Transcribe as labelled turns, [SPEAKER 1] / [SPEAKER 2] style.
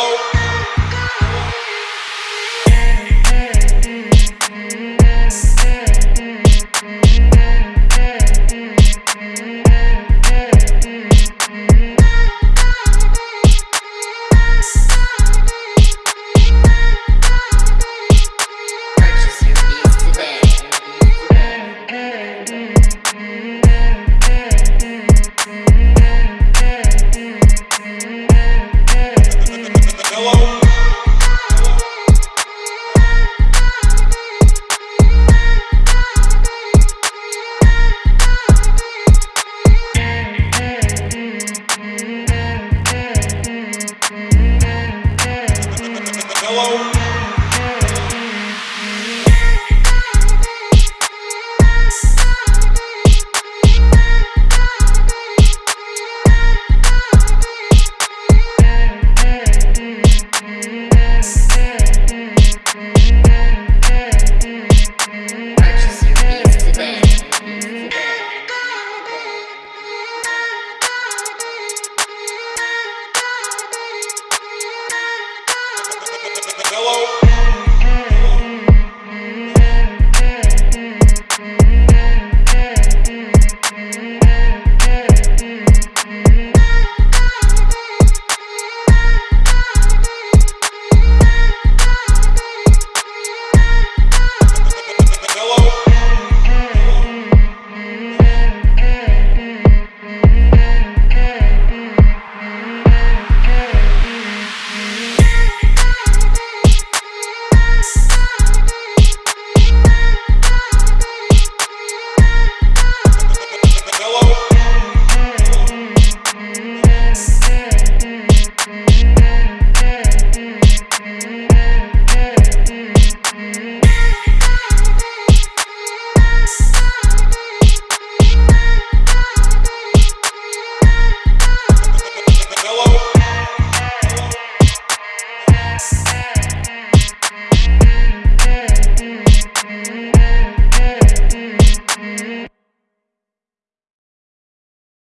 [SPEAKER 1] Hello. Buffalo. follow